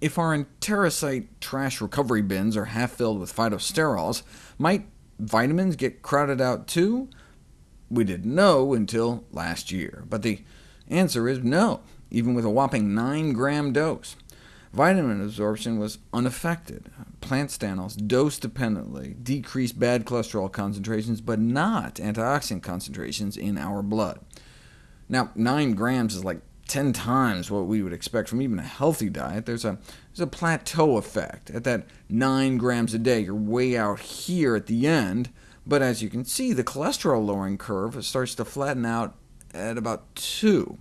if our enterocyte trash recovery bins are half filled with phytosterols, might vitamins get crowded out too? We didn't know until last year, but the answer is no, even with a whopping 9-gram dose. Vitamin absorption was unaffected. Plant stanols dose-dependently decreased bad cholesterol concentrations, but not antioxidant concentrations in our blood. Now, 9 grams is like 10 times what we would expect from even a healthy diet. There's a, there's a plateau effect. At that 9 grams a day, you're way out here at the end, but as you can see, the cholesterol-lowering curve starts to flatten out at about 2.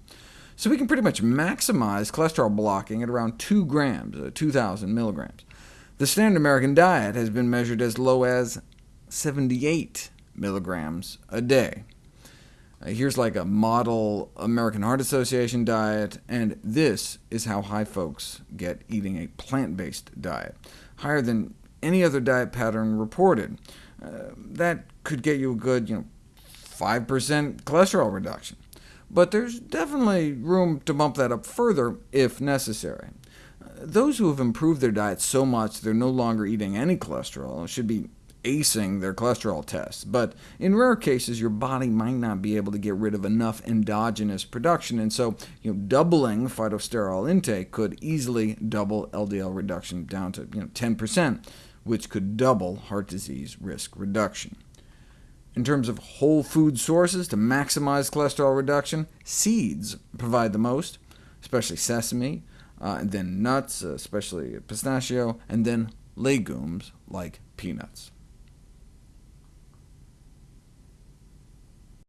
So we can pretty much maximize cholesterol blocking at around 2 grams, uh, 2,000 milligrams. The standard American diet has been measured as low as 78 milligrams a day. Here's like a model American Heart Association diet, and this is how high folks get eating a plant-based diet, higher than any other diet pattern reported. Uh, that could get you a good you know, 5% cholesterol reduction. But there's definitely room to bump that up further if necessary. Uh, those who have improved their diet so much they're no longer eating any cholesterol should be acing their cholesterol tests, but in rare cases your body might not be able to get rid of enough endogenous production, and so you know, doubling phytosterol intake could easily double LDL reduction down to you know, 10%, which could double heart disease risk reduction. In terms of whole food sources to maximize cholesterol reduction, seeds provide the most, especially sesame, uh, and then nuts, especially pistachio, and then legumes like peanuts.